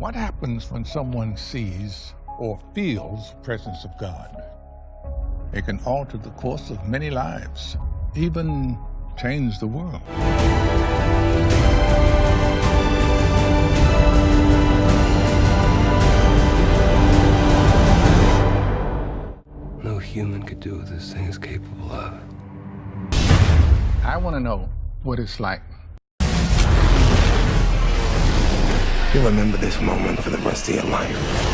What happens when someone sees or feels the presence of God? It can alter the course of many lives, even change the world. No human could do what this thing is capable of. I want to know what it's like. You'll remember this moment for the rest of your life.